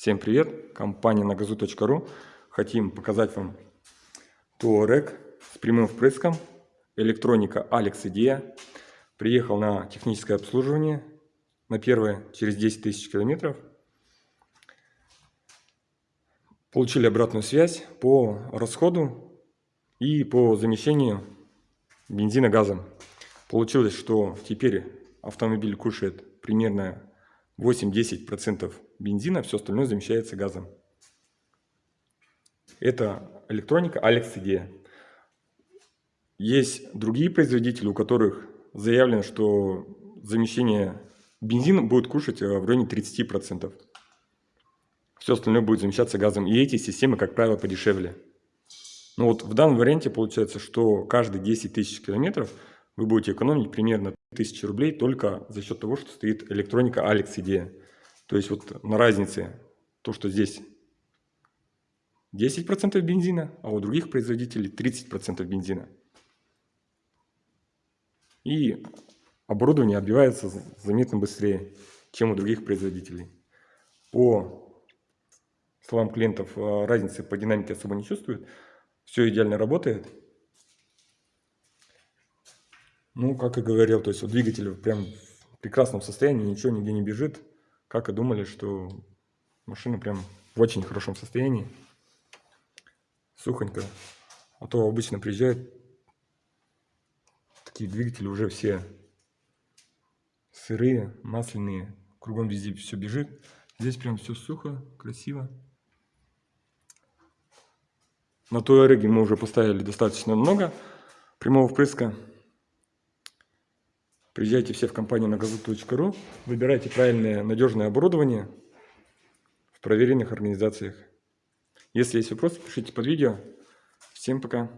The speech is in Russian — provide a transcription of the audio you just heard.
Всем привет! Компания nagazu.ru Хотим показать вам Touareg с прямым впрыском. Электроника Alex Idea. Приехал на техническое обслуживание. На первое через 10 тысяч километров. Получили обратную связь по расходу и по замещению бензина газом. Получилось, что теперь автомобиль кушает примерно 8-10% бензина, все остальное замещается газом. Это электроника Alex идея. Есть другие производители, у которых заявлено, что замещение бензина будет кушать в районе 30%. Все остальное будет замещаться газом. И эти системы, как правило, подешевле. Но вот в данном варианте получается, что каждые 10 тысяч километров вы будете экономить примерно 1000 рублей только за счет того, что стоит электроника Alex идея. То есть вот на разнице то, что здесь 10% бензина, а у других производителей 30% бензина. И оборудование отбивается заметно быстрее, чем у других производителей. По словам клиентов, э, разницы по динамике особо не чувствуют. Все идеально работает. Ну, как и говорил, то есть вот двигатель прям в прекрасном состоянии, ничего нигде не бежит как и думали, что машина прям в очень хорошем состоянии. Сухонько. А то обычно приезжают такие двигатели уже все сырые, масляные. Кругом везде все бежит. Здесь прям все сухо, красиво. На той ореге мы уже поставили достаточно много прямого впрыска. Приезжайте все в компанию на газу.ру, выбирайте правильное надежное оборудование в проверенных организациях. Если есть вопросы, пишите под видео. Всем пока!